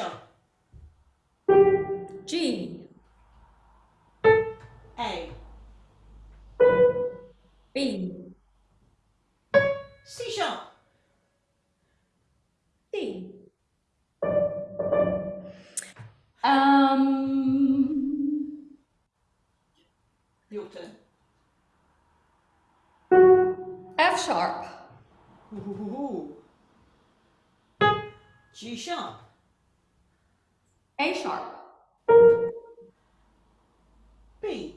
sharp. G. A. B. C sharp. D. Um, Your turn. F sharp. Ooh. G sharp. Sharp. B.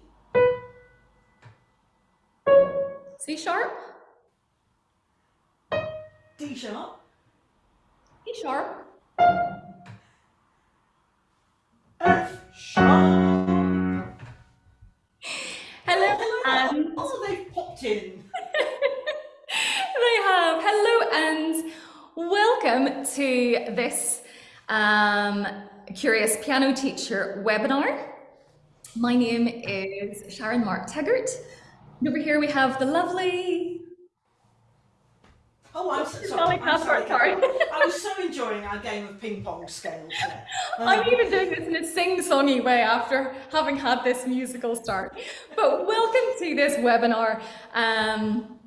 C sharp. D sharp. E sharp. F sharp. Hello, Hello. and Oh, they've popped in. they have. Hello and welcome to this um, Curious Piano Teacher webinar. My name is Sharon Mark Teggart. And over here we have the lovely Oh, I'm so Sally sorry. I'm sorry. Sorry. I was so enjoying our game of ping pong scales there. I'm Um, even doing this in a sing-songy way after having had this musical start. But welcome to this webinar. Um,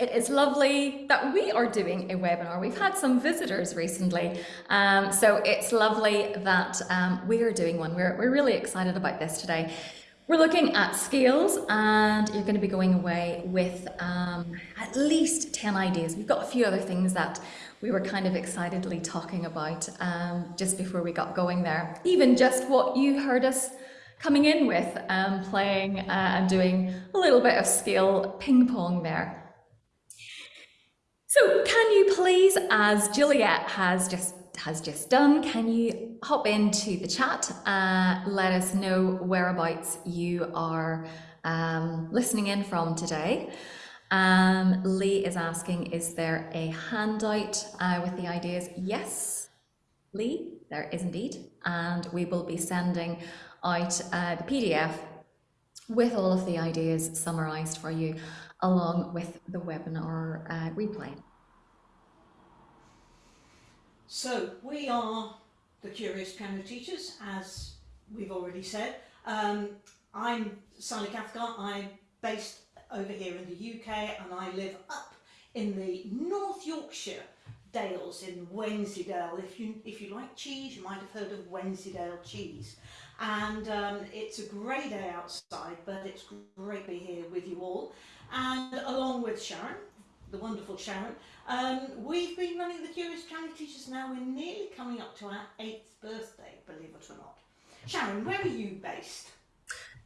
it is lovely that we are doing a webinar. We've had some visitors recently, um, so it's lovely that um, we are doing one. We're, we're really excited about this today. We're looking at scales and you're going to be going away with um, at least 10 ideas. We've got a few other things that we were kind of excitedly talking about um, just before we got going there. Even just what you heard us coming in with, um, playing uh, and doing a little bit of scale ping pong there. So can you please, as Juliet has just has just done, can you hop into the chat, uh, let us know whereabouts you are um, listening in from today. Um, Lee is asking, is there a handout uh, with the ideas? Yes, Lee, there is indeed. And we will be sending out uh, the PDF with all of the ideas summarised for you along with the webinar uh, replay. So we are the Curious Piano Teachers, as we've already said. Um, I'm Sally Cathcart. I'm based over here in the UK and I live up in the North Yorkshire Dales in Wensleydale. If you if you like cheese, you might have heard of Wensleydale cheese. And um, it's a grey day outside, but it's great to be here with you all. And along with Sharon, the wonderful Sharon, um, we've been running the Curious Piano Teachers now. We're nearly coming up to our eighth birthday, believe it or not. Sharon, where are you based?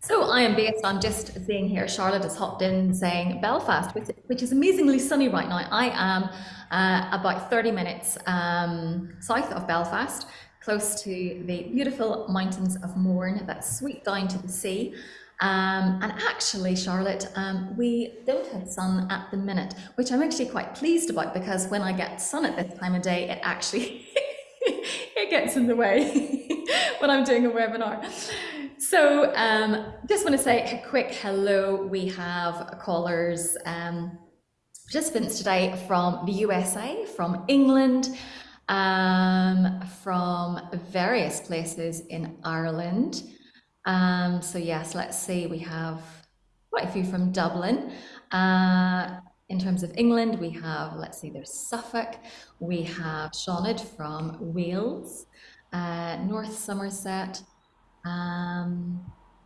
So I am based, I'm just seeing here, Charlotte has hopped in saying Belfast, which, which is amazingly sunny right now. I am uh, about 30 minutes um, south of Belfast, close to the beautiful mountains of Mourne that sweep down to the sea. Um, and actually, Charlotte, um, we don't have sun at the minute, which I'm actually quite pleased about because when I get sun at this time of day, it actually it gets in the way when I'm doing a webinar. So um, just want to say a quick hello. We have callers, um, participants today from the USA, from England, um, from various places in Ireland. Um, so yes, let's see, we have quite a few from Dublin. Uh, in terms of England, we have, let's see, there's Suffolk, we have Seanad from Wales, uh, North Somerset, um,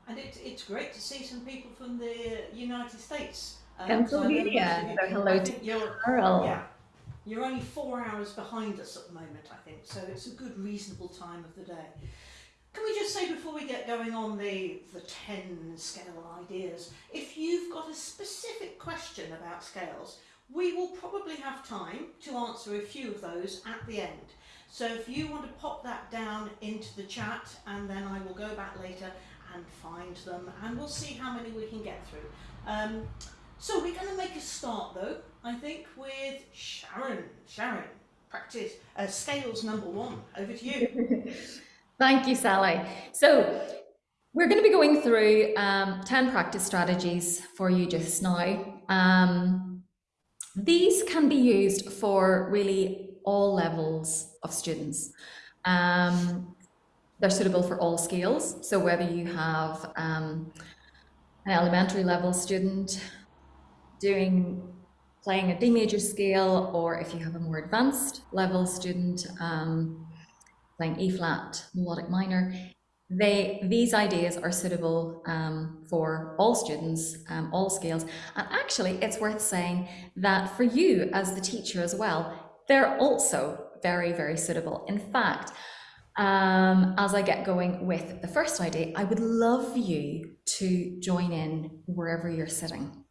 And it, it's great to see some people from the United States. Um, so I know most Pennsylvania. So hello to you're, Carl. yeah, you're only four hours behind us at the moment, I think, so it's a good, reasonable time of the day. Can we just say before we get going on the, the 10 scale ideas, if you've got a specific question about scales, we will probably have time to answer a few of those at the end. So if you want to pop that down into the chat and then I will go back later and find them and we'll see how many we can get through. Um, so we're going to make a start though, I think, with Sharon. Sharon, practice uh, scales number one. Over to you. Thank you, Sally. So we're going to be going through um, 10 practice strategies for you just now. Um, these can be used for really all levels of students. Um, they're suitable for all scales. So whether you have um, an elementary level student doing playing a D major scale, or if you have a more advanced level student um, playing E flat melodic minor, they these ideas are suitable um, for all students, um, all scales. And actually, it's worth saying that for you as the teacher as well, they're also very, very suitable. In fact, um, as I get going with the first idea, I would love you to join in wherever you're sitting.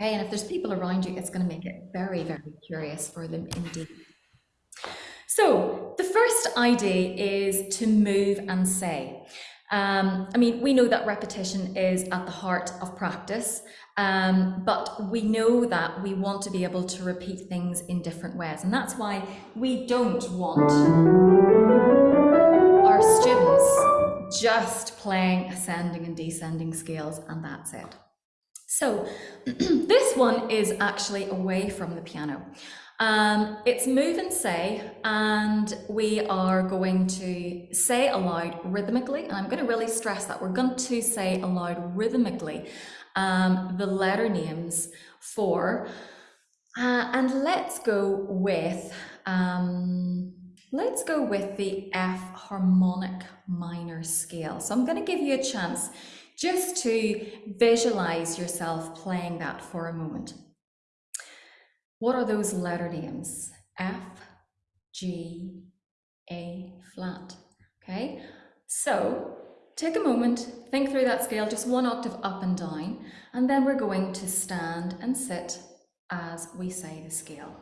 Okay, and if there's people around you, it's going to make it very, very curious for them indeed. So the first idea is to move and say. Um, I mean, we know that repetition is at the heart of practice, um, but we know that we want to be able to repeat things in different ways. And that's why we don't want our students just playing ascending and descending scales and that's it. So this one is actually away from the piano. Um, it's move and say, and we are going to say aloud rhythmically, and I'm going to really stress that we're going to say aloud rhythmically um, the letter names for, uh, and let's go with, um, let's go with the F harmonic minor scale. So I'm going to give you a chance just to visualize yourself playing that for a moment. What are those letter names? F, G, A flat. Okay, so take a moment, think through that scale, just one octave up and down, and then we're going to stand and sit as we say the scale.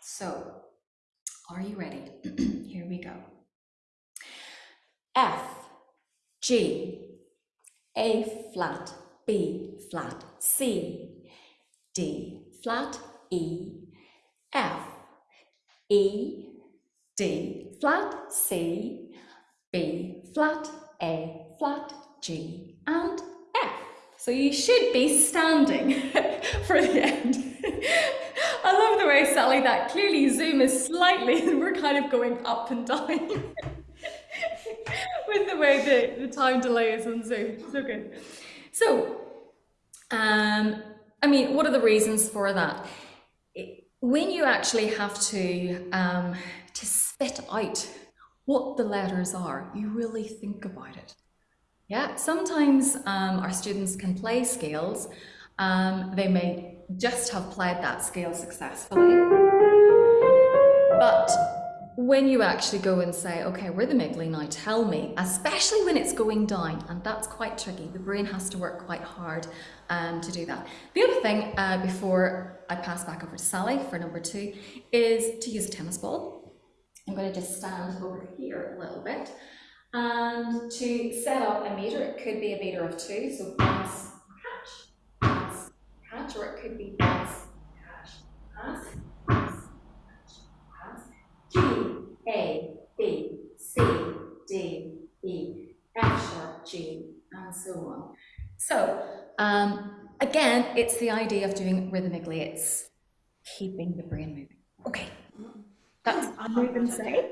So, are you ready? Here we go. F, G, a flat, B flat, C, D flat, E, F, E, D flat, C, B flat, A flat, G, and F. So you should be standing for the end. I love the way, Sally, that clearly Zoom is slightly, and we're kind of going up and down. with the way the, the time delay is on Zoom. So good. So, um, I mean, what are the reasons for that? When you actually have to um, to spit out what the letters are, you really think about it. Yeah, sometimes um, our students can play scales. Um, they may just have played that scale successfully. But when you actually go and say, okay, rhythmically now tell me, especially when it's going down, and that's quite tricky, the brain has to work quite hard um, to do that. The other thing, uh, before I pass back over to Sally for number two, is to use a tennis ball. I'm going to just stand over here a little bit. And to set up a meter, it could be a meter of two, so pass, catch, pass, catch, or it could be pass, catch, pass, G, A, B, C, D, E, F sharp, G, and so on. So um, again, it's the idea of doing rhythmically. It's keeping the brain moving. Okay, that's I like that say.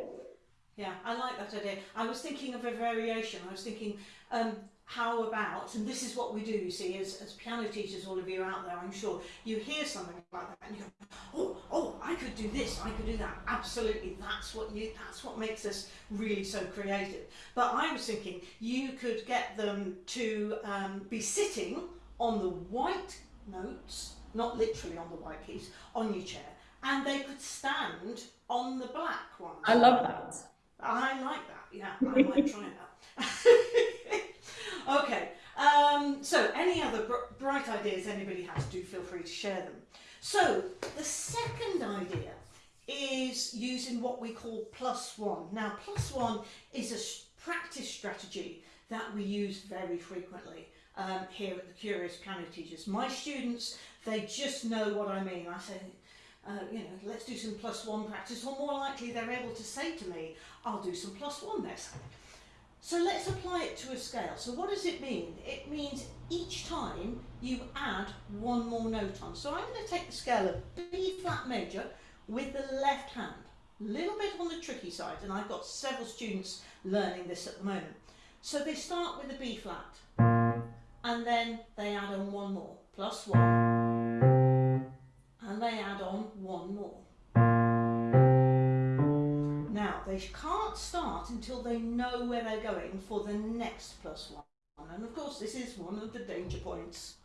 Yeah, I like that idea. I was thinking of a variation. I was thinking, um, how about, and this is what we do, you see, as, as piano teachers, all of you out there, I'm sure, you hear something like that and you go, oh, oh, I could do this, I could do that. Absolutely, that's what you, that's what makes us really so creative. But I was thinking you could get them to um, be sitting on the white notes, not literally on the white keys, on your chair, and they could stand on the black ones. I love that. I like that, yeah, I might try that. Okay, um, so any other br bright ideas anybody has, do feel free to share them. So the second idea is using what we call plus one. Now plus one is a practice strategy that we use very frequently um, here at the Curious Piano Teachers. My students, they just know what I mean. I say, uh, you know, let's do some plus one practice, or more likely they're able to say to me, I'll do some plus one this. So let's apply it to a scale. So what does it mean? It means each time you add one more note on. So I'm going to take the scale of B flat major with the left hand. A little bit on the tricky side, and I've got several students learning this at the moment. So they start with a B flat, and then they add on one more, plus one, and they add on one more. Now, they can't start until they know where they're going for the next plus one. And of course, this is one of the danger points.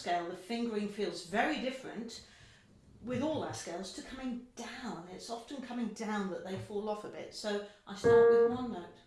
Scale, the fingering feels very different with all our scales to coming down. It's often coming down that they fall off a bit. So I start with one note.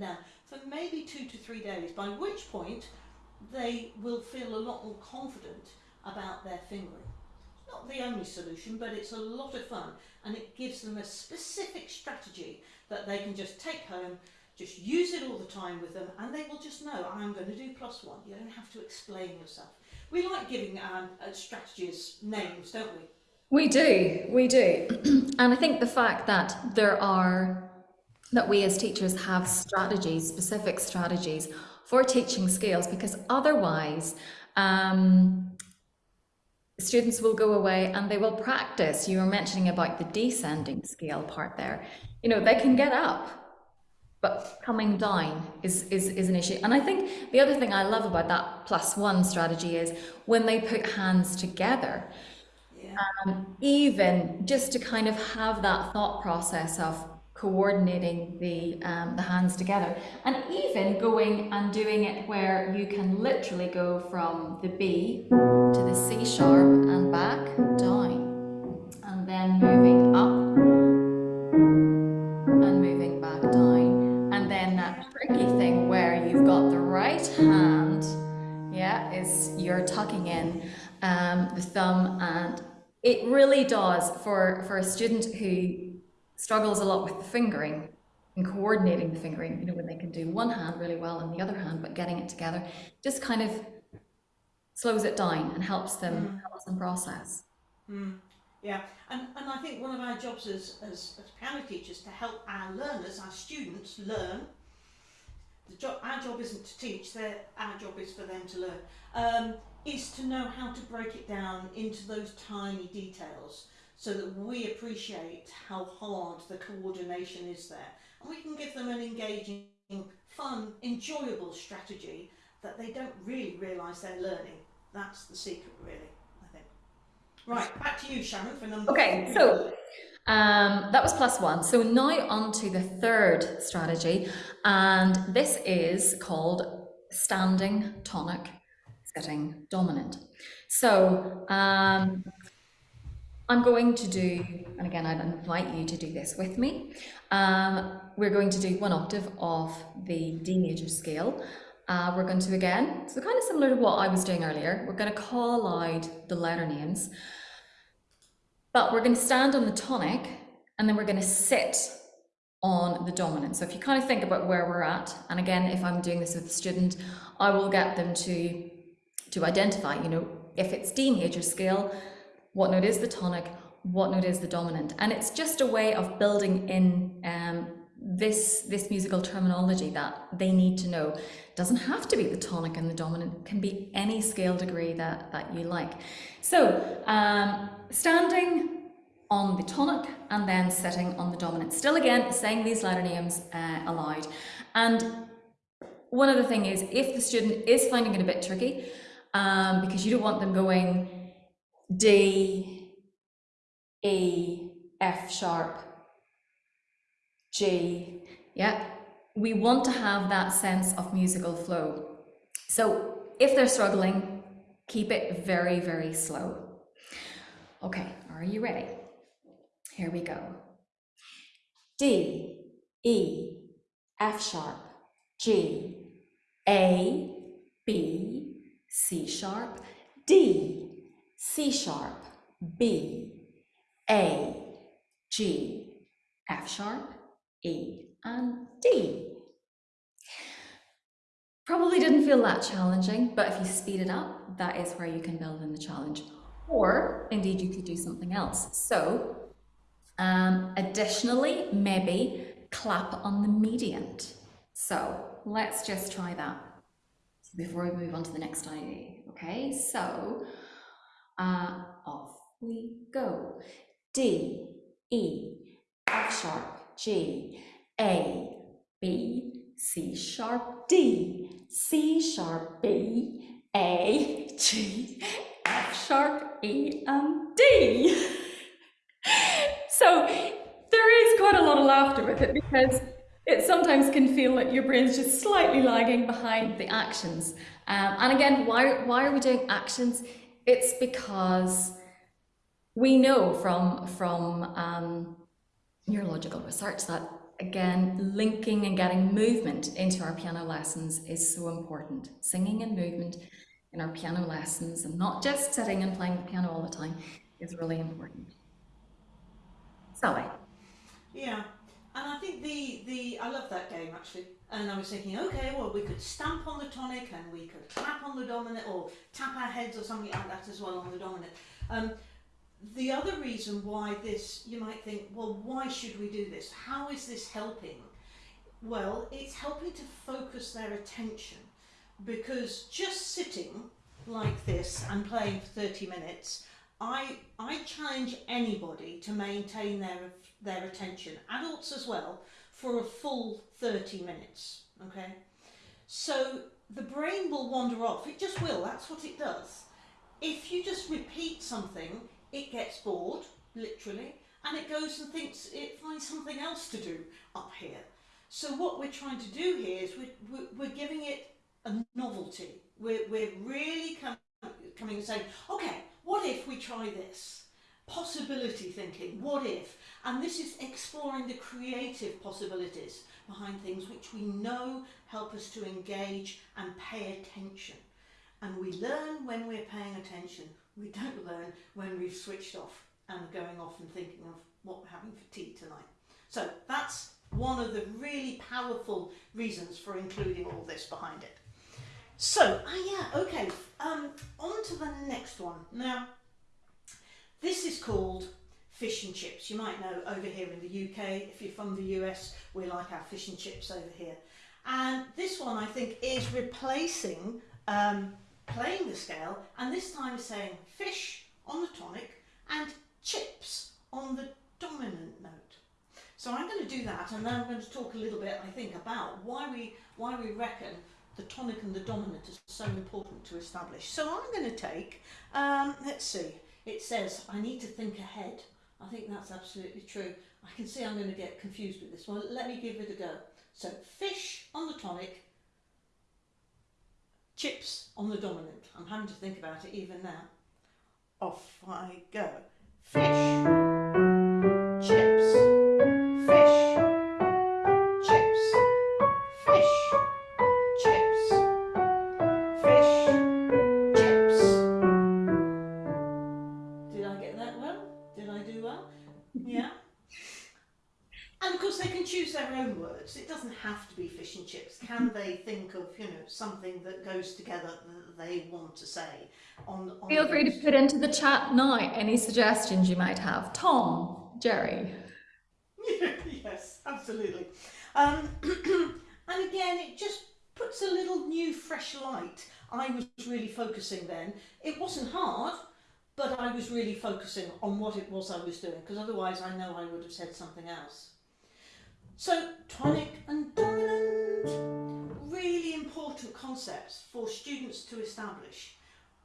Down for maybe two to three days, by which point they will feel a lot more confident about their fingering. It's not the only solution, but it's a lot of fun and it gives them a specific strategy that they can just take home, just use it all the time with them and they will just know, I'm going to do plus one. You don't have to explain yourself. We like giving um, uh, strategies names, don't we? We do, we do. and I think the fact that there are, that we as teachers have strategies, specific strategies for teaching skills, because otherwise, um, students will go away and they will practice. You were mentioning about the descending scale part there. You know, they can get up, but coming down is, is, is an issue. And I think the other thing I love about that plus one strategy is when they put hands together, Yeah. um, even just to kind of have that thought process of coordinating the um, the hands together. And even going and doing it where you can literally go from the B to the C sharp and back down. And then moving up and moving back down. And then that tricky thing where you've got the right hand yeah is you're tucking in um, the thumb. And it really does for for a student who struggles a lot with the fingering and coordinating the fingering you know when they can do one hand really well and the other hand but getting it together just kind of slows it down and helps them helps them process Mm, yeah, and, and I think one of our jobs as, as, as piano teachers to help our learners, our students learn. The job, our job isn't to teach, their, our job is for them to learn. Um, is to know how to break it down into those tiny details so that we appreciate how hard the coordination is there. And we can give them an engaging, fun, enjoyable strategy that they don't really realise they're learning. That's the secret, really, I think. Right, back to you, Sharon, for number Okay, so um, that was plus one. So now on to the third strategy, and this is called standing tonic, sitting dominant. So um, I'm going to do, and again, I'd invite you to do this with me. Um, we're going to do one octave of the D major scale. Uh, we're going to again, so kind of similar to what I was doing earlier, we're going to call out the letter names. But we're going to stand on the tonic and then we're going to sit on the dominant. So if you kind of think about where we're at, and again, if I'm doing this with a student, I will get them to, to identify, you know, if it's D major scale, what note is the tonic, what note is the dominant. And it's just a way of building in um, this this musical terminology that they need to know. Doesn't have to be the tonic and the dominant can be any scale degree that that you like. So um, standing on the tonic and then sitting on the dominant. Still again saying these letter names uh, aloud. And one other thing is if the student is finding it a bit tricky um, because you don't want them going D E F sharp G. Yeah, we want to have that sense of musical flow. So if they're struggling, keep it very, very slow. Okay, are you ready? Here we go. D, E, F sharp, G, A, B, C sharp, D, C sharp, B, A, G, F sharp, E and D. Probably didn't feel that challenging, but if you speed it up, that is where you can build in the challenge. Or indeed, you could do something else. So, um, additionally, maybe clap on the mediant. So let's just try that before we move on to the next idea. Okay, so uh, off we go. D, E, F sharp, G, A, B, C sharp, D, C sharp, B, A, G, F sharp, E, and D. so there is quite a lot of laughter with it because it sometimes can feel like your brain's just slightly lagging behind the actions. Um, and again, why, why are we doing actions? It's because we know from, from um, neurological research that again linking and getting movement into our piano lessons is so important. Singing and movement in our piano lessons and not just sitting and playing the piano all the time is really important. Sally? Yeah and I think the the I love that game actually and I was thinking okay well we could stamp on the tonic and we could clap on the dominant or tap our heads or something like that as well on the dominant um, the other reason why this, you might think, well, why should we do this? How is this helping? Well, it's helping to focus their attention because just sitting like this and playing for 30 minutes, I, I challenge anybody to maintain their, their attention, adults as well, for a full 30 minutes, okay? So the brain will wander off, it just will, that's what it does. If you just repeat something, it gets bored, literally, and it goes and thinks it finds something else to do up here. So what we're trying to do here is we're, we're giving it a novelty. We're, we're really com coming and saying, okay, what if we try this? Possibility thinking, what if? And this is exploring the creative possibilities behind things which we know help us to engage and pay attention. And we learn when we're paying attention we don't learn when we've switched off and going off and thinking of what we're having for tea tonight. So that's one of the really powerful reasons for including all this behind it. So, ah, yeah, okay, um, on to the next one. Now, this is called fish and chips. You might know over here in the UK, if you're from the US, we like our fish and chips over here. And this one, I think, is replacing um, playing the scale and this time saying fish on the tonic and chips on the dominant note. So I'm going to do that and then I'm going to talk a little bit I think about why we why we reckon the tonic and the dominant is so important to establish. So I'm going to take, um, let's see, it says I need to think ahead. I think that's absolutely true. I can see I'm going to get confused with this one. Let me give it a go. So fish on the tonic, chips on the dominant. I'm having to think about it even now. Off I go. Fish, something that goes together that they want to say on, on Feel free to put into the chat now any suggestions you might have. Tom, Jerry. yes, absolutely. Um, and again, it just puts a little new, fresh light. I was really focusing then. It wasn't hard, but I was really focusing on what it was I was doing because otherwise I know I would have said something else. So, tonic and dominant, really important concepts for students to establish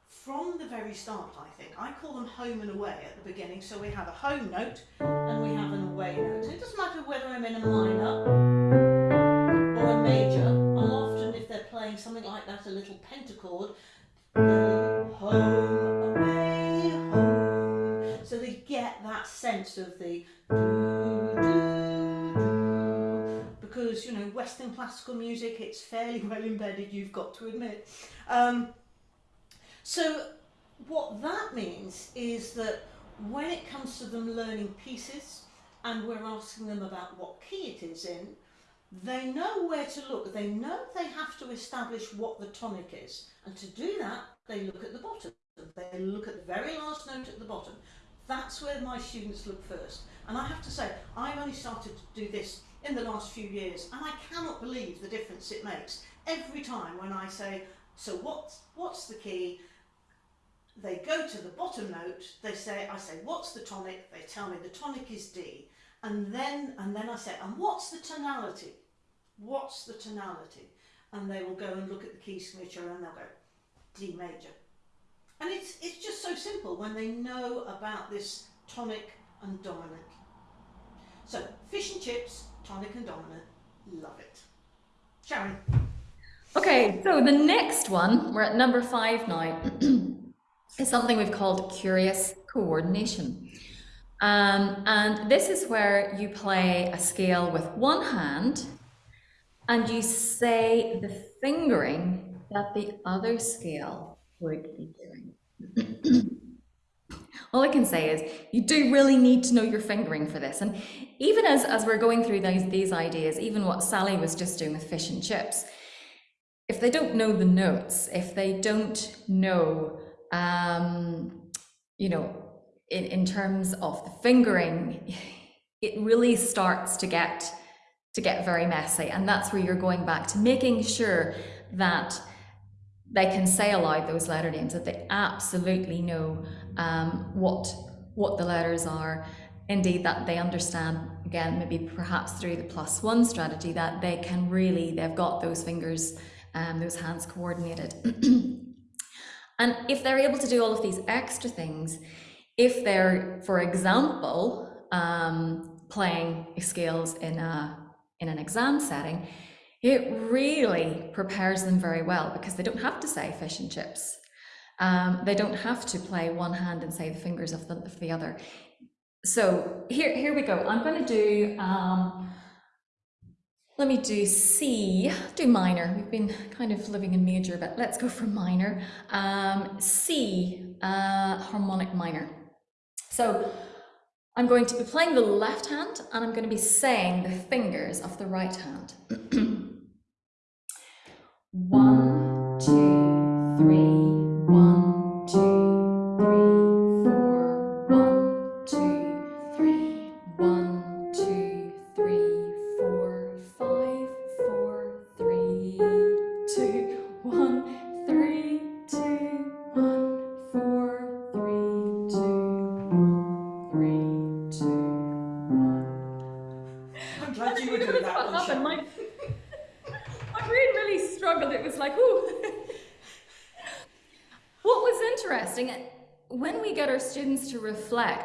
from the very start, I think. I call them home and away at the beginning. So we have a home note and we have an away note. It doesn't matter whether I'm in a minor or a major. I'll often, if they're playing something like that, a little pentachord, home, away, home. So they get that sense of the do, do. Because, you know, Western classical music, it's fairly well embedded, you've got to admit. Um, so what that means is that when it comes to them learning pieces and we're asking them about what key it is in, they know where to look. They know they have to establish what the tonic is. And to do that, they look at the bottom. They look at the very last note at the bottom. That's where my students look first. And I have to say, I've only started to do this in the last few years, and I cannot believe the difference it makes. Every time when I say, so what's, what's the key? they go to the bottom note, they say, I say, what's the tonic? They tell me the tonic is D. And then, and then I say, and what's the tonality? What's the tonality? And they will go and look at the key signature and they'll go, D major. And it's, it's just so simple when they know about this tonic and dominant. So, fish and chips, tonic and dominant, love it. Sharon. Okay, so the next one, we're at number five now. is something we've called curious coordination. Um, and this is where you play a scale with one hand and you say the fingering that the other scale would be doing. All I can say is you do really need to know your fingering for this. And even as, as we're going through these, these ideas, even what Sally was just doing with fish and chips, if they don't know the notes, if they don't know um, you know, in, in terms of the fingering, it really starts to get to get very messy. And that's where you're going back to making sure that they can say aloud those letter names, that they absolutely know um, what what the letters are. Indeed, that they understand, again, maybe perhaps through the plus one strategy, that they can really, they've got those fingers, um, those hands coordinated. And if they're able to do all of these extra things, if they're, for example, um, playing scales in a in an exam setting, it really prepares them very well because they don't have to say fish and chips. Um, they don't have to play one hand and say the fingers of the, of the other. So here, here we go. I'm going to do um, let me do C, do minor. We've been kind of living in major, but let's go for minor. Um, C, uh, harmonic minor. So I'm going to be playing the left hand and I'm going to be saying the fingers of the right hand. one, two,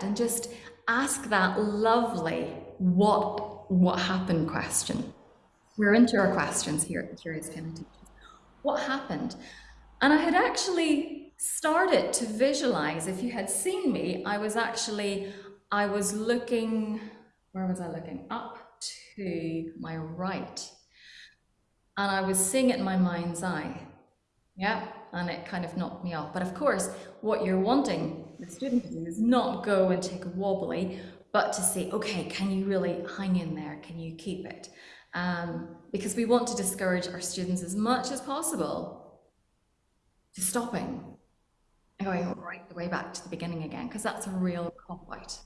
reflect and just ask that lovely what what happened question. We're into our questions here at the Curious Teachers. What happened? And I had actually started to visualize, if you had seen me, I was actually, I was looking, where was I looking? Up to my right. And I was seeing it in my mind's eye. Yeah, and it kind of knocked me off. But of course, what you're wanting the student to do is not go and take a wobbly, but to say, okay, can you really hang in there? Can you keep it? Um, because we want to discourage our students as much as possible to stopping and going right the way back to the beginning again, because that's a real cop out.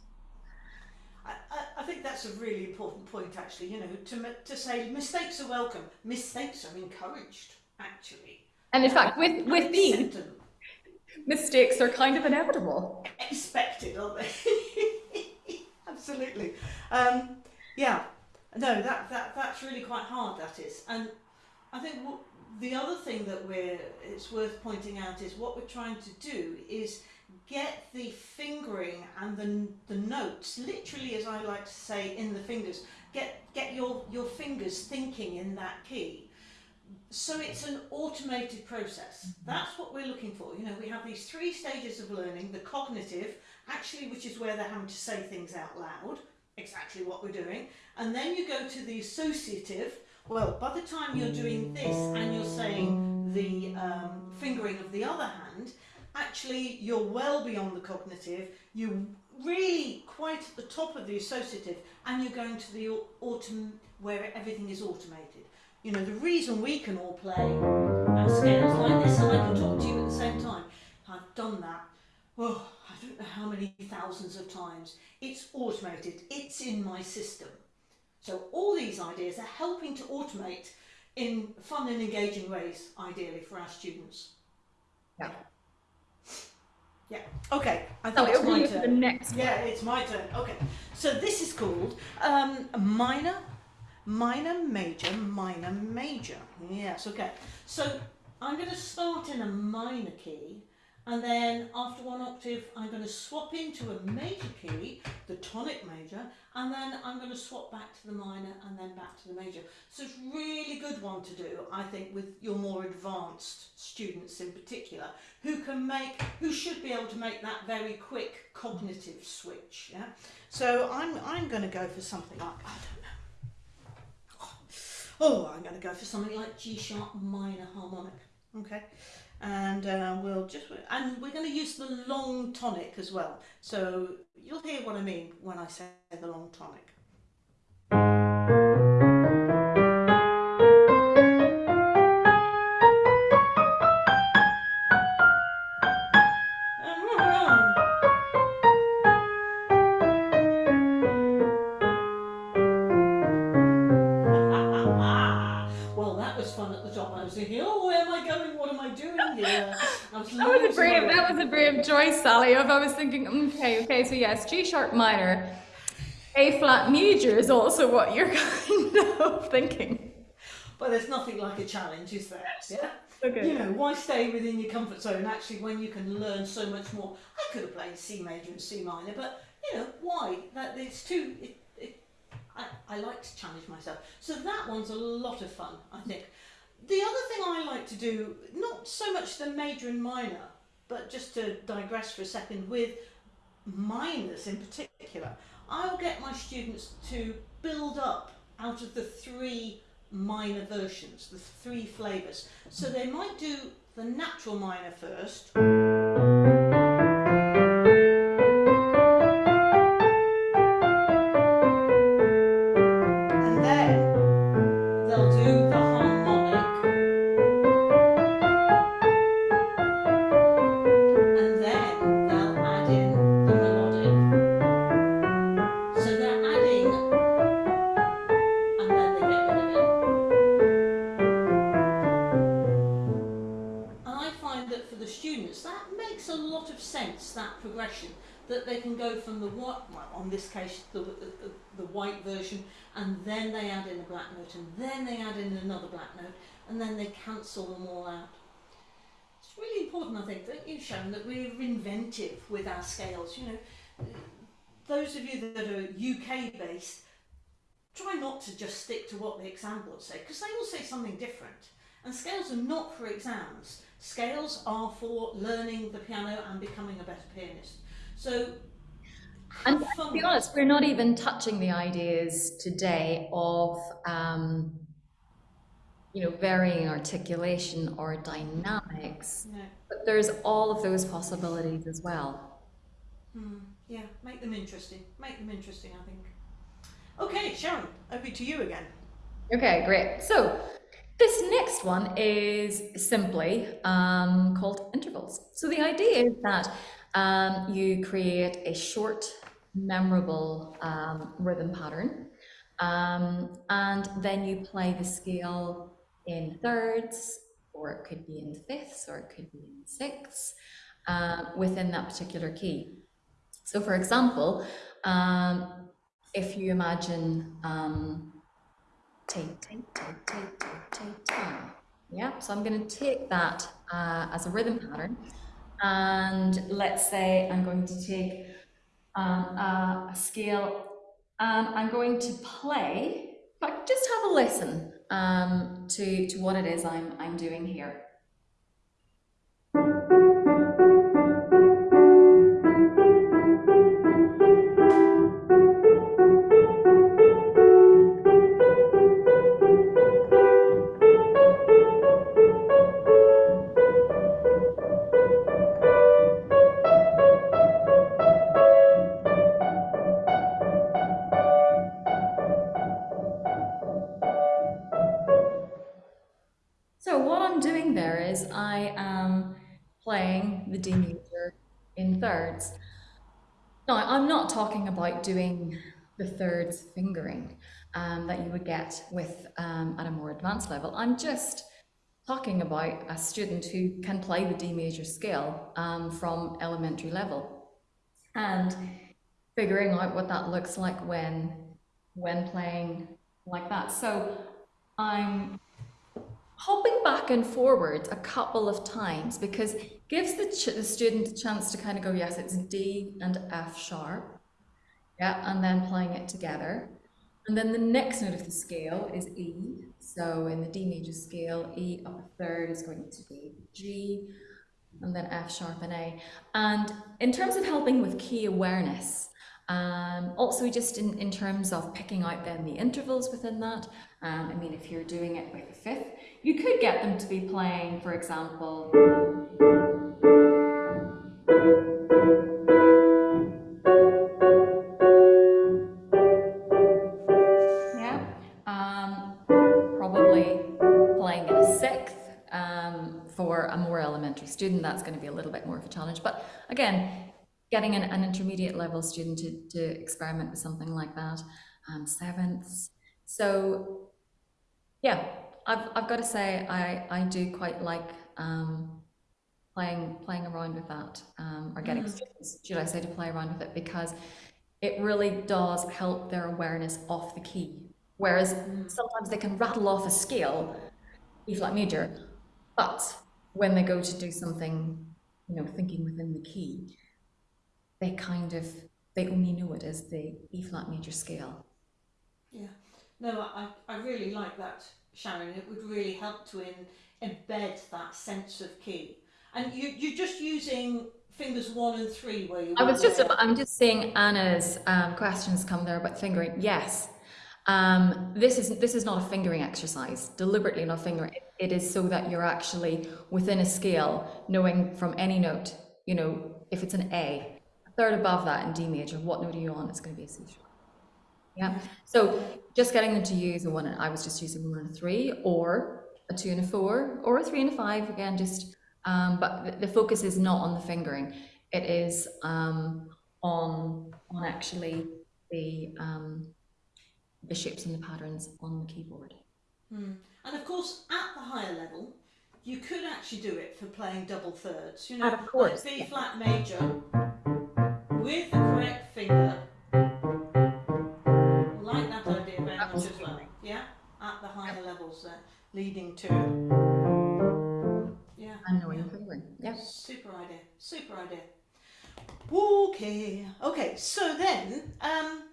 I, I, think that's a really important point, actually. You know, to to say mistakes are welcome, mistakes are encouraged, actually. And in fact, with, with me, mistakes are kind of inevitable. expected, aren't they? Absolutely. Um, yeah. No, that, that that's really quite hard. That is, and I think what, the other thing that we're it's worth pointing out is what we're trying to do is get the fingering and the the notes literally, as I like to say, in the fingers. Get get your your fingers thinking in that key. So it's an automated process. That's what we're looking for. You know, we have these three stages of learning: the cognitive, actually, which is where they're having to say things out loud, exactly what we're doing, and then you go to the associative. Well, by the time you're doing this and you're saying the um, fingering of the other hand, actually you're well beyond the cognitive. You're really quite at the top of the associative, and you're going to the au- autom- where everything is automated. You know, the reason we can all play at scales like this, and I can talk to you at the same time. I've done that. Oh, I don't know how many thousands of times. It's automated. It's in my system. So all these ideas are helping to automate in fun and engaging ways, ideally for our students. Yeah. Yeah. Okay. I thought think it's over my you for the next Yeah, it's my turn. Okay. So this is called um, minor, minor, major, minor, major. Yes. Okay. So I'm going to start in a minor key, and then after one octave, I'm going to swap into a major key, the tonic major, and then I'm going to swap back to the minor and then back to the major. So it's really good one to do, I think, with your more advanced students in particular, who can make, who should be able to make that very quick cognitive switch. Yeah. So I'm I'm going to go for something like I. Oh, I'm going to go for something like G sharp minor harmonic. Okay. And uh, we'll just and we're going to use the long tonic as well. So you'll hear what I mean when I say the long tonic. That was a brave choice, Sally. If I was thinking, okay, okay, so yes, G sharp minor, A flat major is also what you're kind of thinking. But there's nothing like a challenge, is there? Yeah. Okay. You know, why stay within your comfort zone actually when you can learn so much more? I could have played C major and C minor, but you know, why? That it's too. It, it, I, I like to challenge myself. So that one's a lot of fun, I think. The other thing I like to do, not so much the major and minor, but just to digress for a second with minors in particular, I'll get my students to build up out of the three minor versions, the three flavours. So they might do the natural minor first. Note, and then they cancel them all out. It's really important, I think, that you've shown that we're inventive with our scales. You know, those of you that are UK based, try not to just stick to what the exam boards say because they will say something different. And scales are not for exams. Scales are for learning the piano and becoming a better pianist. So, And to be honest, we're not even touching the ideas today of, um, you know, varying articulation or dynamics. Yeah. but there's all of those possibilities as well. Hmm. yeah, make them interesting. Make them interesting, I think. Okay, Sharon, over to you again. Okay, great. So this next one is simply um, called intervals. So the idea is that um, you create a short memorable um, rhythm pattern. Um, and then you play the scale in thirds, or it could be in fifths, or it could be in sixths, uh, within that particular key. So, for example, um, if you imagine um, take, take, take, take, take, take, take, yeah, so I'm going to take that uh, as a rhythm pattern. And let's say I'm going to take um, a, a scale and I'm going to play, but just have a listen um, to, to what it is I'm, I'm doing here. Playing the D major in thirds. Now, I'm not talking about doing the thirds fingering um, that you would get with um, at a more advanced level. I'm just talking about a student who can play the D major scale um, from elementary level and figuring out what that looks like when when playing like that. So I'm hopping back and forward a couple of times because gives the, the student a chance to kind of go, yes, it's D and F sharp. Yeah, and then playing it together. And then the next note of the scale is E. So in the D major scale, E up a third is going to be G, and then F sharp and A. And in terms of helping with key awareness, um, also just in, in terms of picking out then the intervals within that, um, I mean, if you're doing it with a fifth, you could get them to be playing, for example, yeah, um, probably playing in a sixth. Um, for a more elementary student, that's going to be a little bit more of a challenge. But again, getting an, an intermediate level student to, to experiment with something like that, um, sevenths. So, yeah, I've, I've got to say I, I do quite like um, playing playing around with that, um, or getting students, should I say, to play around with it because it really does help their awareness of the key. Whereas sometimes they can rattle off a scale, E flat major, but when they go to do something, you know, thinking within the key, they kind of they only know it as the E flat major scale. Yeah. No, I, I really like that, Sharon. It would really help to in, embed that sense of key. And you, you're just using fingers one and three where you I was just out- I'm just seeing Anna's um, questions come there about fingering. Yes. Um, this is this is not a fingering exercise, deliberately not fingering. It, it is so that you're actually within a scale, knowing from any note, you know, if it's an A, a third above that in D major, what note are you on? It's going to be a C sharp. Yeah. So just getting them to use a one, and I was just using one and a three, or a two and a four, or a three and a five. Again, just um, but the, the focus is not on the fingering. It is um, on on actually the um, the shapes and the patterns on the keyboard. Hmm. And of course, at the higher level, you could actually do it for playing double thirds. You know, Of course, like B yeah. flat major with the correct finger. Yeah, at the higher levels there, leading to. Yeah. And knowing the fingering. Yeah. Super idea. Super idea. Okay. Okay. So then, um,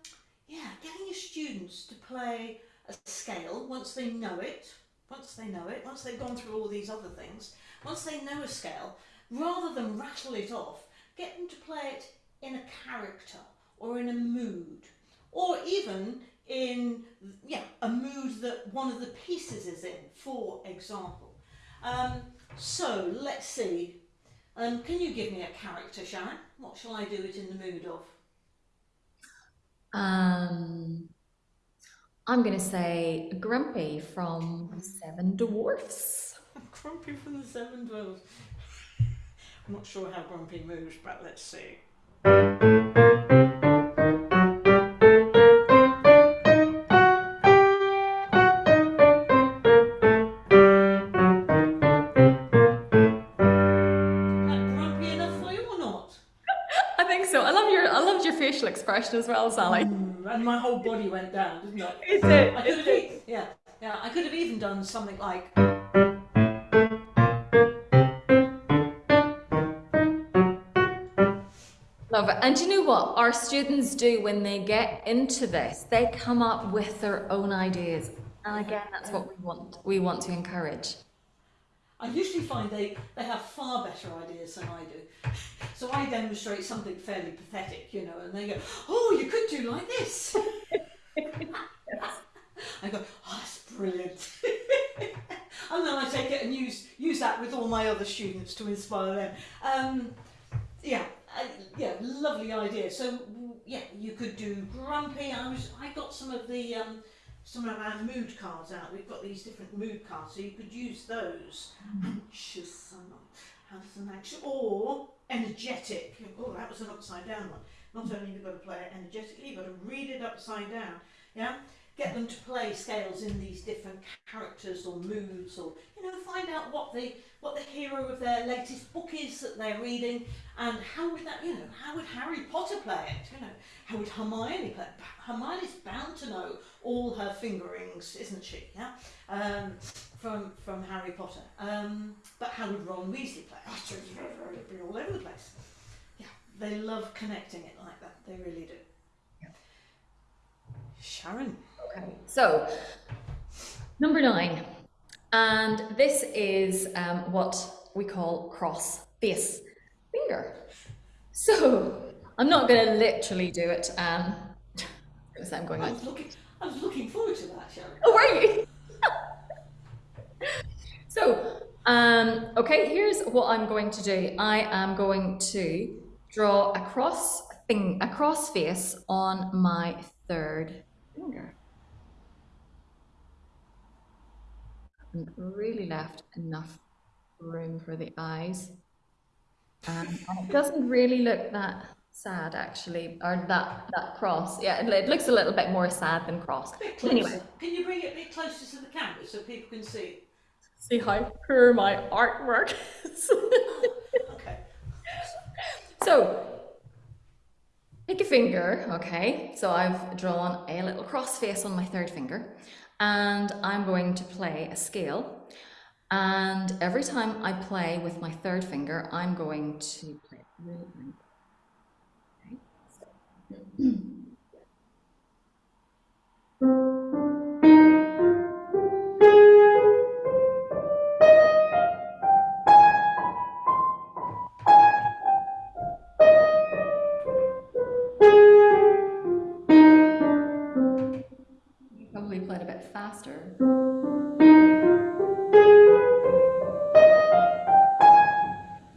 yeah, getting your students to play a scale once they know it, once they know it, once they've gone through all these other things, once they know a scale, rather than rattle it off, get them to play it in a character or in a mood, or even in yeah a mood that one of the pieces is in. For example. Um, so let's see. Um, can you give me a character, Sharon? What shall I do it in the mood of? Um, I'm going to say Grumpy from Seven Dwarfs. Grumpy from the Seven Dwarfs. I'm not sure how Grumpy moves, but let's see. Facial expression as well, Sally. Mm, and my whole body went down, didn't it? It. I could have, yeah, yeah. I could have even done something like. Love it. And you know what our students do when they get into this? They come up with their own ideas. And again, that's what we want. We want to encourage. I usually find they, they have far better ideas than I do. So I demonstrate something fairly pathetic, you know, and they go, "Oh, you could do like this." I go, "Oh, that's brilliant," and then I take it and use use that with all my other students to inspire them. Um, yeah, uh, yeah, lovely idea. So yeah, you could do grumpy. I was I got some of the um, some of our mood cards out. We've got these different mood cards, so you could use those. Anxious, um, has an anxious, or energetic. Oh, that was an upside down one. Not only have you got to play it energetically, you've got to read it upside down. Yeah, get them to play scales in these different characters or moods, or you know, find out what the what the hero of their latest book is that they're reading, and how would that, you know, how would Harry Potter play it? You know, how would Hermione play it? Hermione's bound to know all her fingerings, isn't she? Yeah, um, from from Harry Potter. Um, but how would Ron Weasley play? Oh, so it'd be all over the place. Yeah, they love connecting it like that. They really do. Sharon. Okay. So, number nine. And this is um, what we call cross face finger. So, I'm not going to literally do it. Um, because I'm going I was looking. I was looking forward to that, Sharon. oh, are you? so, um, okay, here's what I'm going to do. I am going to draw a cross thing, a cross face on my third finger. And really left enough room for the eyes. Um, and it doesn't really look that sad actually, or that, that cross. Yeah, it, it looks a little bit more sad than cross. Anyway. Can you bring it a bit closer to the camera so people can see? See how poor my artwork is. Okay. so, pick a finger, okay? So I've drawn a little cross face on my third finger, and I'm going to play a scale. And every time I play with my third finger, I'm going to play really- Okay, so- faster.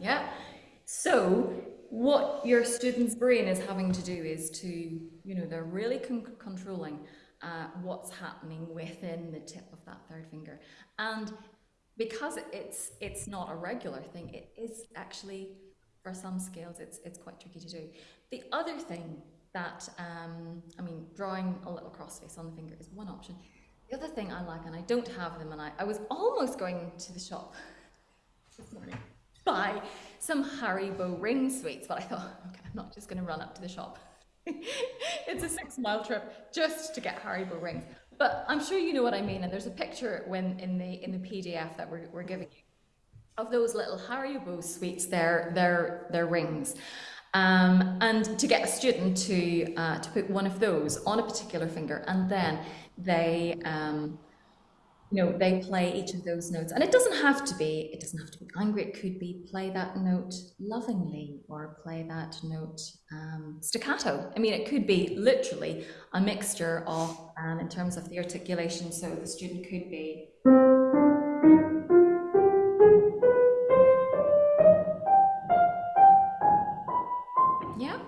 Yeah. So what your student's brain is having to do is to, you know, they're really con- controlling uh, what's happening within the tip of that third finger, and because it's it's not a regular thing, it is actually for some scales it's it's quite tricky to do. The other thing that um, I mean, drawing a little cross face on the finger is one option. The other thing I like, and I don't have them, and I, I was almost going to the shop this morning buy some Haribo ring sweets, but I thought, okay, I'm not just going to run up to the shop. it's a six mile trip just to get Haribo rings. But I'm sure you know what I mean, and there's a picture when in the in the PDF that we're, we're giving you of those little Haribo sweets, their their their rings. Um, and to get a student to uh, to put one of those on a particular finger, and then they um, you know they play each of those notes. And it doesn't have to be it doesn't have to be angry. It could be play that note lovingly or play that note um, staccato. I mean it could be literally a mixture of um, in terms of the articulation. So the student could be yeah.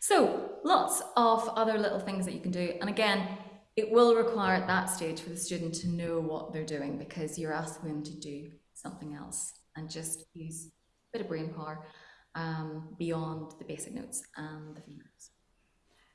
So lots of other little things that you can do. And again it will require at that stage for the student to know what they're doing because you're asking them to do something else and just use a bit of brain power um, beyond the basic notes and the fingers.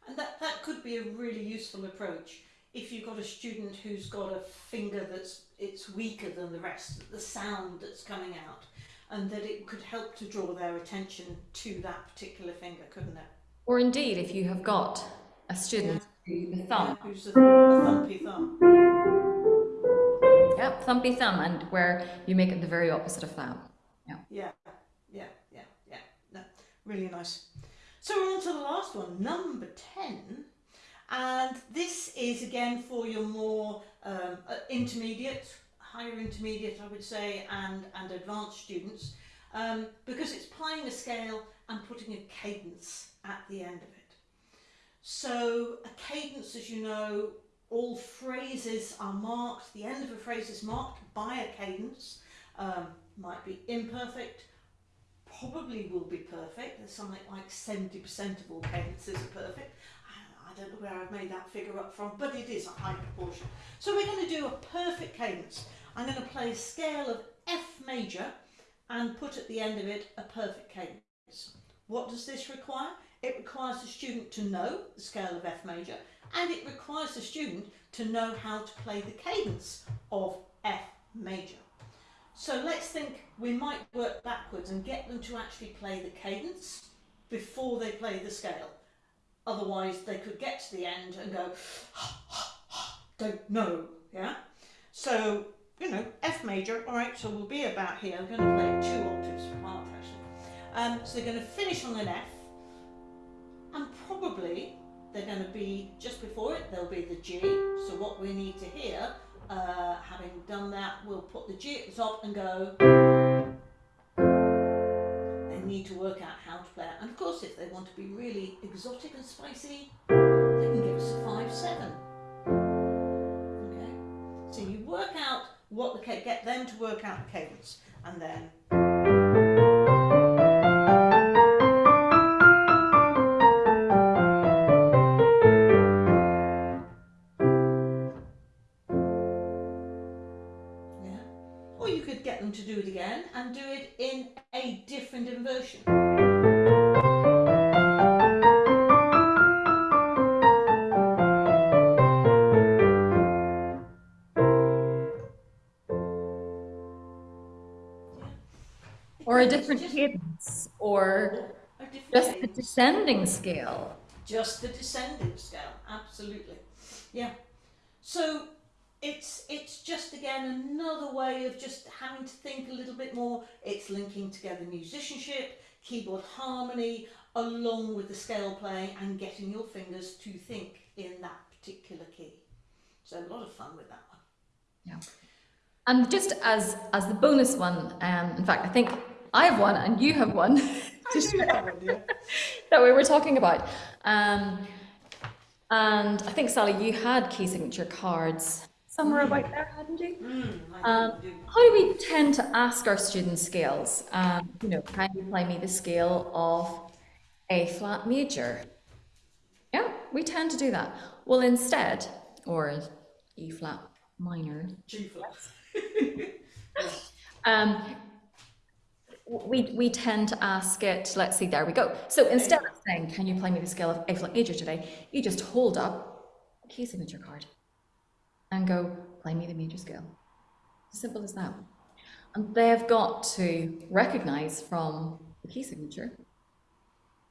And that, that could be a really useful approach if you've got a student who's got a finger that's it's weaker than the rest, the sound that's coming out. and that it could help to draw their attention to that particular finger, couldn't it? Or indeed, if you have got a student who the thumb, Yeah, who's a, a thumpy thumb. yeah, thumpy thumb, and where you make it the very opposite of that. Yeah, yeah, yeah, yeah. yeah. No, really nice. So we're on to the last one, number 10. And this is again for your more um, uh, intermediate, higher intermediate, I would say, and, and advanced students, um, because it's playing a scale and putting a cadence at the end of it. So a cadence, as you know, all phrases are marked, the end of a phrase is marked by a cadence, um, might be imperfect, probably will be perfect. There's something like 70% of all cadences are perfect. I- don't know where I've made that figure up from, but it is a high proportion. So we're going to do a perfect cadence. I'm going to play a scale of F major and put at the end of it a perfect cadence. What does this require? It requires the student to know the scale of F major and it requires the student to know how to play the cadence of F major. So let's think we might work backwards and get them to actually play the cadence before they play the scale. Otherwise, they could get to the end and go, don't know, yeah? So, you know, F major, all right, so we'll be about here. I'm going to play two octaves apart, actually. Um, so they're going to finish on an F, and probably they're going to be, just before it, there'll be the G. So what we need to hear uh, having done that, we'll put the G at the top and go. They need to work out how to play it. And of course, if they want to be really exotic and spicy, they can give us a 5 7. Okay? So you work out what the get them to work out the cadence and then. You could get them to do it again and do it in a different inversion. Or a different just- cadence, or a different just the descending scale. just the descending scale absolutely yeah so it's it's just again another way of just having to think a little bit more. It's linking together musicianship keyboard harmony along with the scale playing and getting your fingers to think in that particular key. So a lot of fun with that one. Yeah. And just as as the bonus one, um, in fact, I think I have one and you have one. To share that we were talking about. Um, and I think Sally, you had key signature cards somewhere about there, hadn't you? mm, Um. How do we tend to ask our students scales? Um, you know, can you play me the scale of A flat major? Yeah, we tend to do that. Well, instead, or E flat minor, G flat um, we, we tend to ask it, let's see, there we go. So instead of saying, can you play me the scale of A flat major today? You just hold up a key signature card and go, play me the major scale. Simple as that. And they've got to recognize from the key signature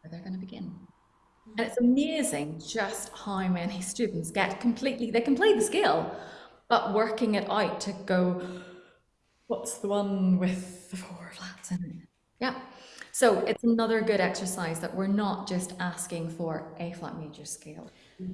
where they're going to begin. And it's amazing just how many students get completely, they can play the scale, but working it out to go, what's the one with the four flats in it? Yeah. So it's another good exercise that we're not just asking for a flat major scale,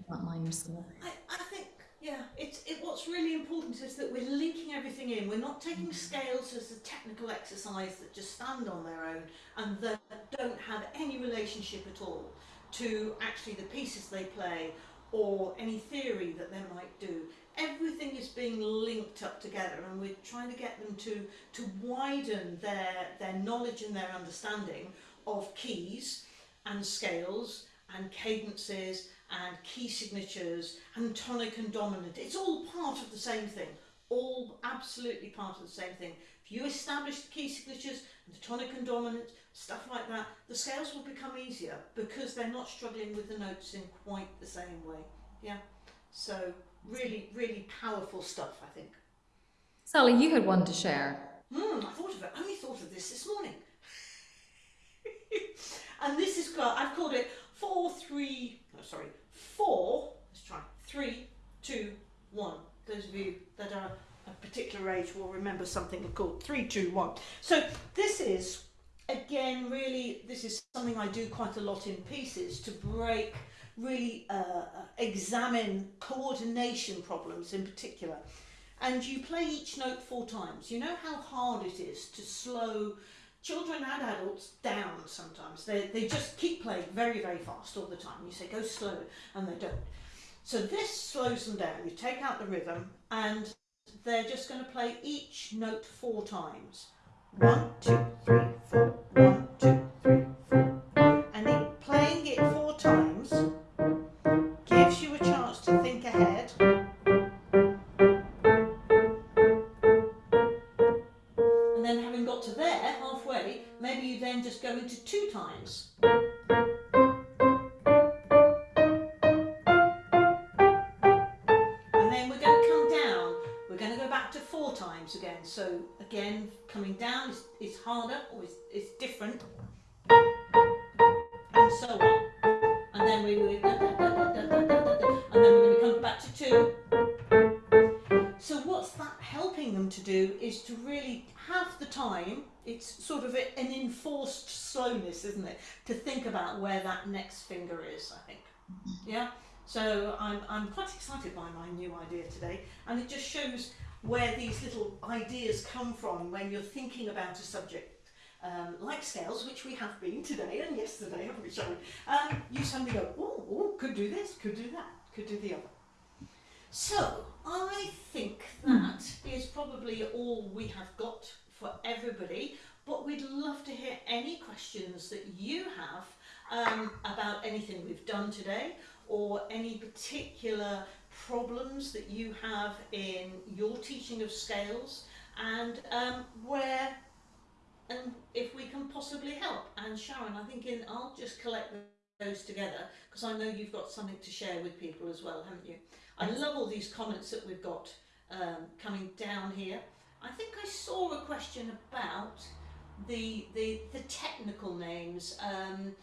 flat minor scale. I, I think, yeah, it's it, what's really important is that we're linking everything in. We're not taking mm. scales as a technical exercise that just stand on their own and that don't have any relationship at all to actually the pieces they play or any theory that they might do. Everything is being linked up together and we're trying to get them to, to widen their, their knowledge and their understanding of keys and scales and cadences and key signatures and tonic and dominant. It's all part of the same thing. All absolutely part of the same thing. If you establish the key signatures and the tonic and dominant, stuff like that, the scales will become easier because they're not struggling with the notes in quite the same way. Yeah. So really, really powerful stuff, I think. Sally, you had one to share. Hmm, I thought of it. I only thought of this this morning. and this is called, I've called it four, three, oh, sorry, four, let's try, three, two, one. Those of you that are a particular age will remember something called three, two, one. So this is, again, really, this is something I do quite a lot in pieces to break, really uh, examine coordination problems in particular. And you play each note four times. You know how hard it is to slow children and adults down sometimes. They, they just keep playing very, very fast all the time. You say, go slow, and they don't. So this slows them down. You take out the rhythm, and they're just going to play each note four times. One, two, three, four. One, I'm, quite excited by my new idea today and it just shows where these little ideas come from when you're thinking about a subject um, like scales, which we have been today and yesterday, haven't we, Sharon? Um, you suddenly go, oh, oh, could do this, could do that, could do the other. So, I think that is probably all we have got for everybody, but we'd love to hear any questions that you have um, about anything we've done today or any particular problems that you have in your teaching of scales and um, where and if we can possibly help. And Sharon, I think in, I'll just collect those together because I know you've got something to share with people as well, haven't you? I love all these comments that we've got um, coming down here. I think I saw a question about the the, the technical names, um,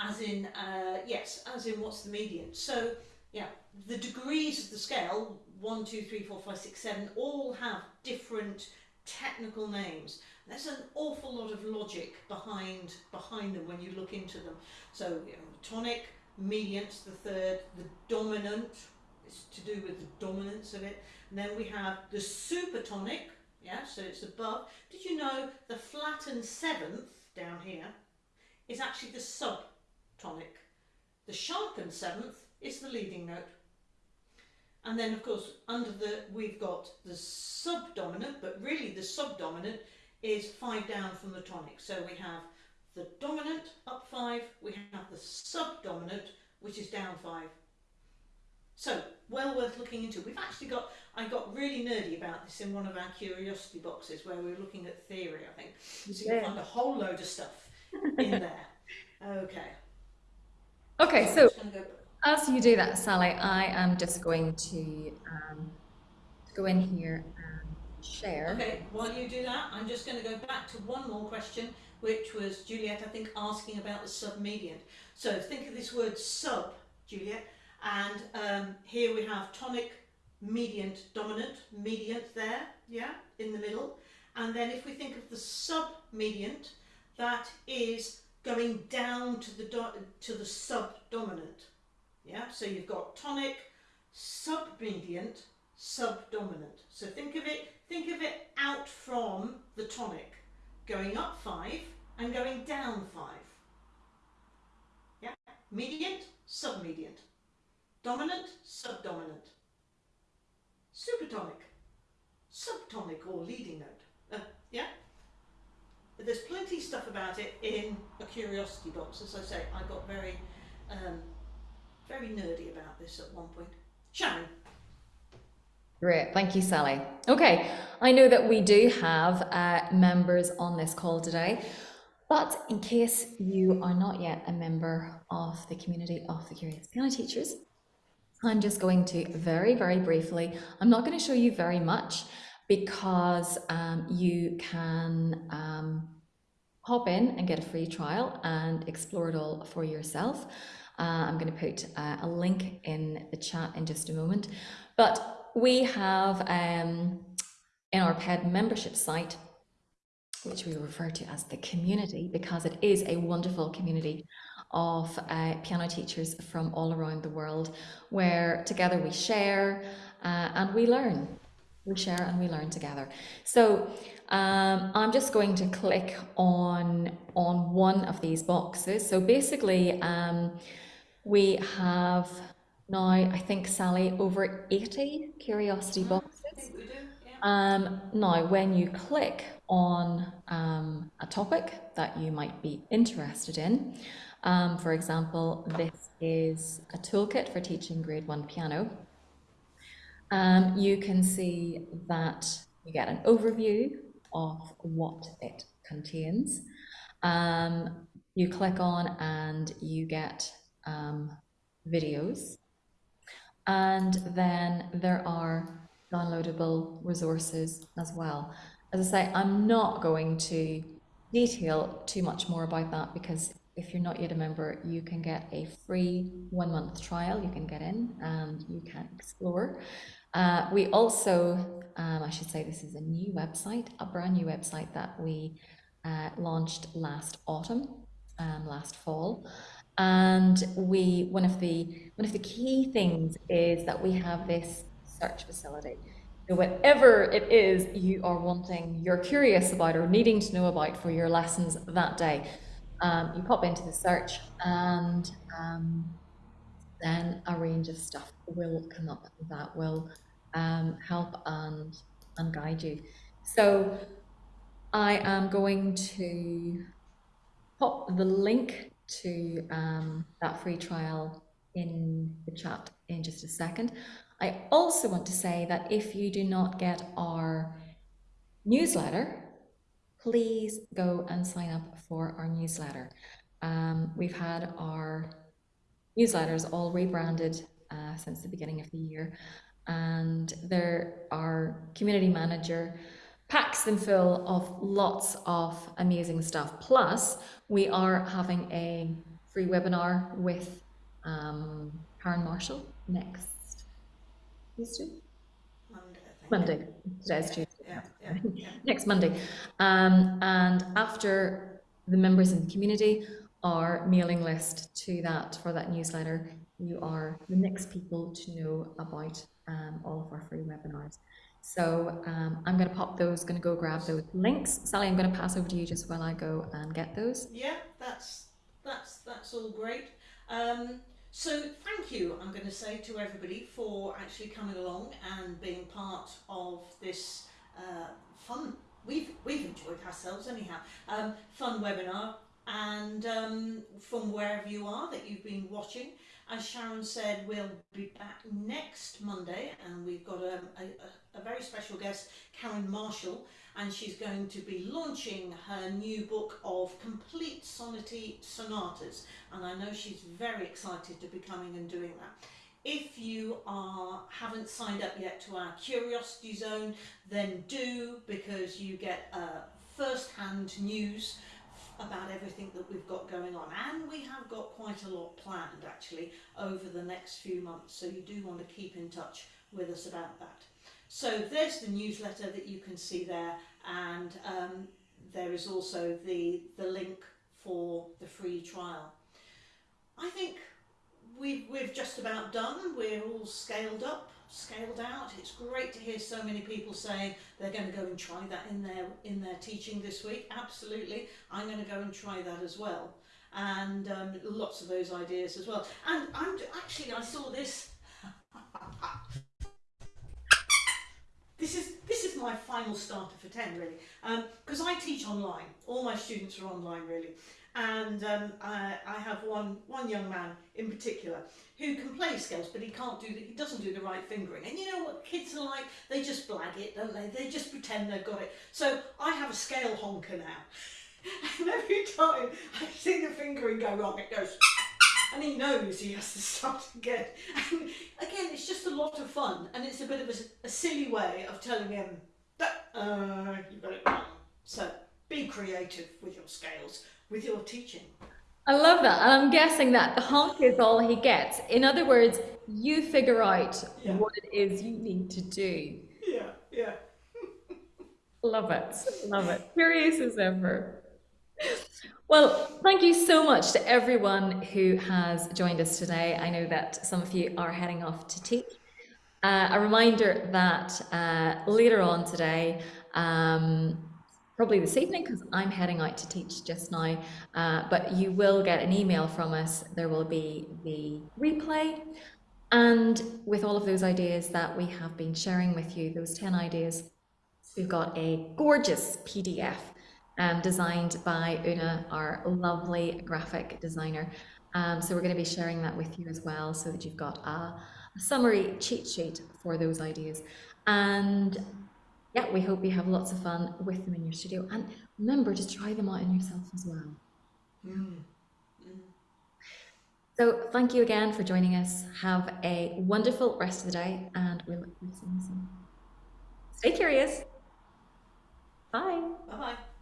as in uh, yes, as in what's the mediant. So yeah, the degrees of the scale one, two, three, four, five, six, seven all have different technical names. There's an awful lot of logic behind behind them when you look into them. So you know, tonic, mediant, the third, the dominant is to do with the dominance of it. And then we have the supertonic, yeah, so it's above. Did you know the flattened seventh down here is actually the subtonic? The sharpened seventh is the leading note. And then of course under the we've got the subdominant, but really the subdominant is five down from the tonic. So we have the dominant up five, we have the subdominant which is down five. So well worth looking into. We've actually got, I got really nerdy about this in one of our curiosity boxes where we were looking at theory I think. So you Yeah. can find a whole load of stuff in there. Okay. Okay, so just gonna go- as you do that, Sally, I am just going to um, go in here and share. Okay, while you do that, I'm just going to go back to one more question, which was Juliet, I think, asking about the submediant. So think of this word sub, Juliet, and um, here we have tonic, mediant, dominant, mediant there, yeah, in the middle. And then if we think of the submediant, that is going down to the to the subdominant. Yeah, so you've got tonic, submediant, subdominant. So think of it, think of it out from the tonic, going up five and going down five. Yeah, mediant, submediant, dominant, subdominant, supertonic, subtonic or leading note. Uh, yeah. There's plenty of stuff about it in a curiosity box. As I say, I got very, um, very nerdy about this at one point. Sharon. Great, thank you, Sally. Okay, I know that we do have uh, members on this call today, but in case you are not yet a member of the community of the Curious Piano Teachers, I'm just going to very, very briefly, I'm not going to show you very much, because um, you can um, hop in and get a free trial and explore it all for yourself. Uh, I'm going to put uh, a link in the chat in just a moment. But we have um, in our PED membership site, which we refer to as the community because it is a wonderful community of uh, piano teachers from all around the world where together we share uh, and we learn. We share and we learn together. So um, I'm just going to click on, on one of these boxes. So basically, um, we have now, I think, Sally, over 80 curiosity boxes. Do, yeah. Um, now, when you click on um, a topic that you might be interested in, um, for example, this is a toolkit for teaching grade one piano. Um, you can see that you get an overview of what it contains. Um, you click on and you get um, videos. And then there are downloadable resources as well. As I say, I'm not going to detail too much more about that because if you're not yet a member, you can get a free one month trial. You can get in and you can explore. Uh, we also, um, I should say, this is a new website, a brand new website that we uh, launched last autumn, um, last fall. And we, one of the one of the key things is that we have this search facility. So whatever it is you are wanting, you're curious about or needing to know about for your lessons that day, um, you pop into the search and um, then a range of stuff will come up that will um, help and, and guide you. So I am going to pop the link to um, that free trial in the chat in just a second. I also want to say that if you do not get our newsletter, please go and sign up for our newsletter. Um, we've had our newsletters all rebranded uh, since the beginning of the year, and there our community manager packs them full of lots of amazing stuff. Plus, we are having a free webinar with um, Karen Marshall next Tuesday. Monday. Monday. Today's Tuesday. Yeah, yeah, yeah. next Monday. Um, and after the members in the community are mailing list to that for that newsletter, you are the next people to know about um, all of our free webinars. So um, I'm going to pop those, going to go grab those links. Sally, I'm going to pass over to you just while I go and get those. Yeah, that's that's that's all great. Um, so thank you, I'm going to say to everybody for actually coming along and being part of this uh, fun. We've we've enjoyed ourselves anyhow. Um, fun webinar, and um, from wherever you are that you've been watching. As Sharon said, we'll be back next Monday, and we've got a, a, a very special guest, Karen Marshall, and she's going to be launching her new book of complete sonity sonatas, and I know she's very excited to be coming and doing that. If you are haven't signed up yet to our Curiosity Zone, then do because you get uh, first-hand news about everything that we've got going on. And we have got quite a lot planned actually over the next few months. So you do want to keep in touch with us about that. So there's the newsletter that you can see there. And um, there is also the, the link for the free trial. I think we've, we've just about done, we're all scaled up scaled out. It's great to hear so many people saying they're going to go and try that in their in their teaching this week. Absolutely, I'm going to go and try that as well. And um, lots of those ideas as well. And I'm actually I saw this. This is this is my final starter for 10 really because um, I teach online all my students are online really and um, I, I have one one young man in particular who can play scales, but he can't do the, he doesn't do the right fingering. And you know what kids are like? They just blag it, don't they? They just pretend they've got it. So I have a scale honker now. and every time I see the fingering go wrong, it goes, and he knows he has to start again. And again, it's just a lot of fun, and it's a bit of a, a silly way of telling him, Uh, you got it wrong. So be creative with your scales, with your teaching. I love that. And I'm guessing that the honk is all he gets. In other words, you figure out Yeah. what it is you need to do. Yeah, yeah. Love it. Love it. Curious as ever. Well, thank you so much to everyone who has joined us today. I know that some of you are heading off to teach. Uh, a reminder that uh, later on today, um, probably this evening, because I'm heading out to teach just now, uh, but you will get an email from us. There will be the replay. And with all of those ideas that we have been sharing with you, those 10 ideas, We've got a gorgeous PDF um, designed by Una, our lovely graphic designer. Um, so we're going to be sharing that with you as well so that you've got a, a summary cheat sheet for those ideas. And yeah, we hope you have lots of fun with them in your studio. And remember to try them out on yourself as well. Mm. So thank you again for joining us. Have a wonderful rest of the day and we'll look forward to seeing you soon. Stay curious. Bye. Bye bye.